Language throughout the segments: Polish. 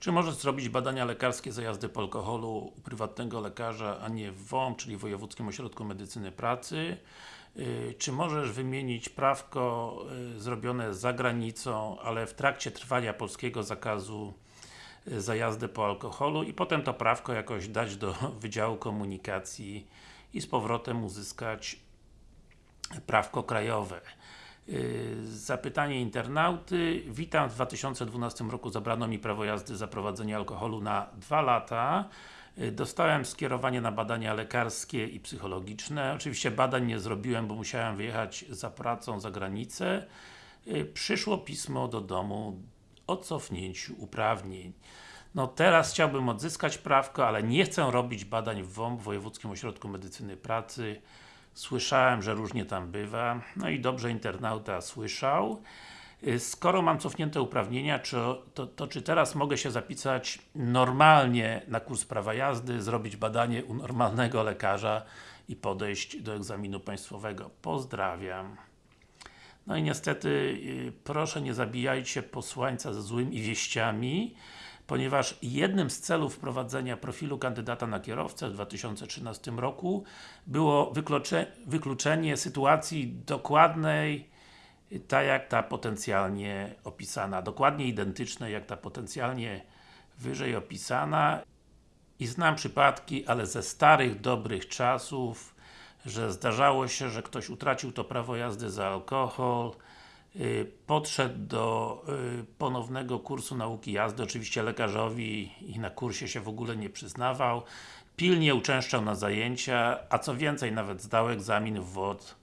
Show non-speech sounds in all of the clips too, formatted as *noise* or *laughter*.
Czy możesz zrobić badania lekarskie za jazdę po alkoholu u prywatnego lekarza, a nie w WOM, czyli Wojewódzkim Ośrodku Medycyny Pracy? Yy, Czy możesz wymienić prawko yy, zrobione za granicą, ale w trakcie trwania polskiego zakazu yy, za jazdę po alkoholu i potem to prawko jakoś dać do *laughs* Wydziału Komunikacji i z powrotem uzyskać prawko krajowe. Yy, Zapytanie internauty. Witam, w 2012 roku zabrano mi prawo jazdy za prowadzenie alkoholu na 2 lata. Yy, Dostałem skierowanie na badania lekarskie i psychologiczne. Oczywiście badań nie zrobiłem, bo musiałem wyjechać za pracą za granicę. Yy, Przyszło pismo do domu o cofnięciu uprawnień. No teraz chciałbym odzyskać prawko, ale nie chcę robić badań w WOMP, Wojewódzkim Ośrodku Medycyny Pracy. Słyszałem, że różnie tam bywa. No i dobrze internauta słyszał. Y, Skoro mam cofnięte uprawnienia, czy, to, to czy teraz mogę się zapisać normalnie na kurs prawa jazdy, zrobić badanie u normalnego lekarza i podejść do egzaminu państwowego? Pozdrawiam. No i niestety, y, proszę nie zabijajcie posłańca ze złymi wieściami, ponieważ jednym z celów wprowadzenia profilu kandydata na kierowcę w 2013 roku było wyklucze, wykluczenie sytuacji dokładnej, tak jak ta potencjalnie opisana, dokładnie identycznej jak ta potencjalnie wyżej opisana. I znam przypadki, ale ze starych, dobrych czasów, że zdarzało się, że ktoś utracił to prawo jazdy za alkohol, podszedł do yy, ponownego kursu nauki jazdy, oczywiście lekarzowi i na kursie się w ogóle nie przyznawał, pilnie uczęszczał na zajęcia, a co więcej, nawet zdał egzamin w WOD,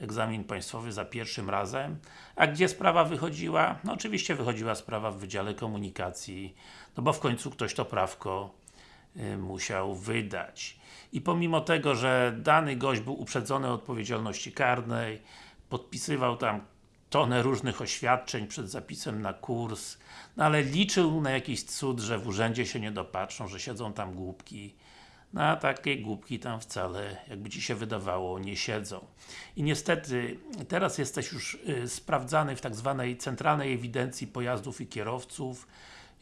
egzamin państwowy za pierwszym razem. A gdzie sprawa wychodziła? No oczywiście wychodziła sprawa w Wydziale Komunikacji, no bo w końcu ktoś to prawko y, musiał wydać. I pomimo tego, że dany gość był uprzedzony odpowiedzialności karnej, podpisywał tam tonę różnych oświadczeń przed zapisem na kurs, no ale liczył na jakiś cud, że w urzędzie się nie dopatrzą, że siedzą tam głupki. No a takie głupki tam wcale, jakby Ci się wydawało, nie siedzą. I niestety, teraz jesteś już y, sprawdzany w tak zwanej Centralnej Ewidencji Pojazdów i Kierowców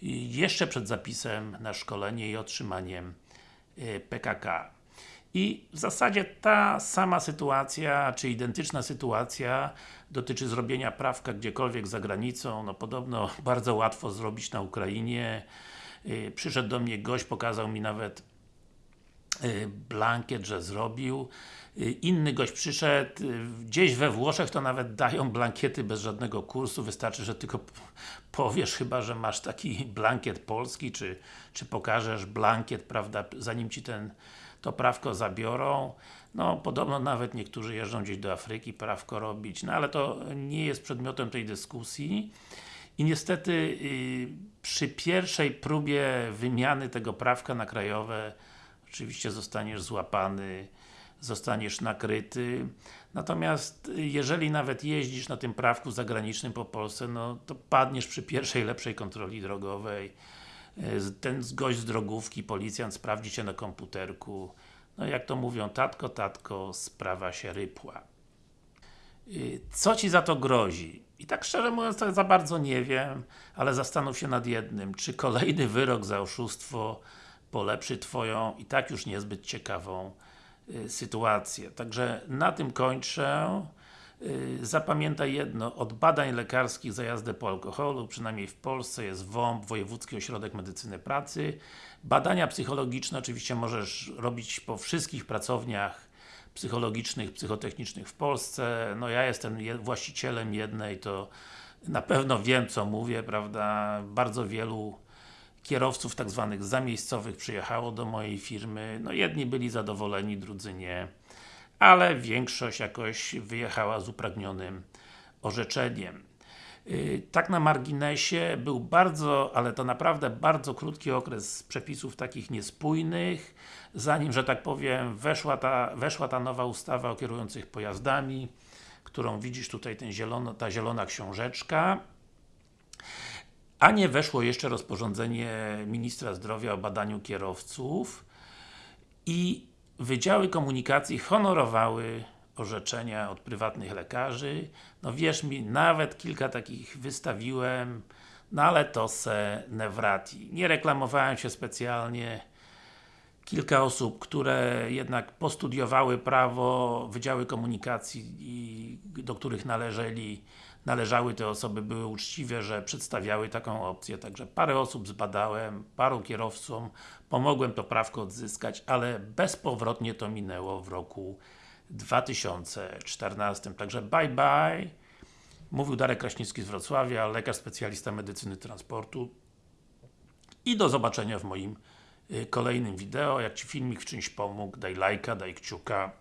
y, jeszcze przed zapisem na szkolenie i otrzymaniem y, PKK. I w zasadzie ta sama sytuacja, czy identyczna sytuacja dotyczy zrobienia prawka gdziekolwiek za granicą, no podobno *laughs* bardzo łatwo zrobić na Ukrainie. Yy, Przyszedł do mnie gość, pokazał mi nawet blankiet, że zrobił. Yy, Inny gość przyszedł, yy, gdzieś we Włoszech to nawet dają blankiety bez żadnego kursu, wystarczy, że tylko powiesz chyba, że masz taki *laughs* blankiet polski, czy, czy pokażesz blankiet, prawda, zanim Ci ten to prawko zabiorą. No, podobno nawet niektórzy jeżdżą gdzieś do Afryki prawko robić, no ale to nie jest przedmiotem tej dyskusji. I niestety przy pierwszej próbie wymiany tego prawka na krajowe oczywiście zostaniesz złapany, zostaniesz nakryty. Natomiast y, jeżeli nawet jeździsz na tym prawku zagranicznym po Polsce, no to padniesz przy pierwszej lepszej kontroli drogowej. Y, Ten gość z drogówki, policjant sprawdzi Cię na komputerku. No jak to mówią, tatko, tatko, sprawa się rypła. Y, Co Ci za to grozi? I tak szczerze mówiąc, to za bardzo nie wiem, ale zastanów się nad jednym. Czy kolejny wyrok za oszustwo polepszy Twoją i tak już niezbyt ciekawą y, sytuację. Także na tym kończę. Y, Zapamiętaj jedno, od badań lekarskich za jazdę po alkoholu, przynajmniej w Polsce jest WOMP, Wojewódzki Ośrodek Medycyny Pracy. Badania psychologiczne oczywiście możesz robić po wszystkich pracowniach psychologicznych, psychotechnicznych w Polsce. No ja jestem je- właścicielem jednej, to na pewno wiem co mówię, prawda? Bardzo wielu kierowców tak zwanych zamiejscowych przyjechało do mojej firmy. No jedni byli zadowoleni, drudzy nie. Ale większość jakoś wyjechała z upragnionym orzeczeniem. Yy, Tak na marginesie, był bardzo, ale to naprawdę bardzo krótki okres przepisów takich niespójnych, zanim, że tak powiem, weszła ta, weszła ta nowa ustawa o kierujących pojazdami, którą widzisz tutaj, ten zielono, ta zielona książeczka. A nie weszło jeszcze rozporządzenie Ministra Zdrowia o badaniu kierowców i Wydziały Komunikacji honorowały orzeczenia od prywatnych lekarzy. No wierz mi, nawet kilka takich wystawiłem, no ale to se Nevrati. Nie reklamowałem się specjalnie. Kilka osób, które jednak postudiowały prawo, Wydziały Komunikacji do których należeli, należały te osoby, były uczciwe, że przedstawiały taką opcję, także parę osób zbadałem, paru kierowcom pomogłem to prawko odzyskać, ale bezpowrotnie to minęło w roku 2014. Także bye bye. Mówił Darek Kraśnicki z Wrocławia, lekarz specjalista medycyny transportu. I do zobaczenia w moim y, kolejnym wideo. Jak Ci filmik w czymś pomógł, daj lajka, daj kciuka.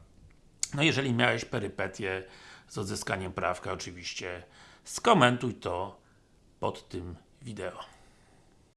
No jeżeli miałeś perypetie z odzyskaniem prawka, oczywiście skomentuj to pod tym wideo.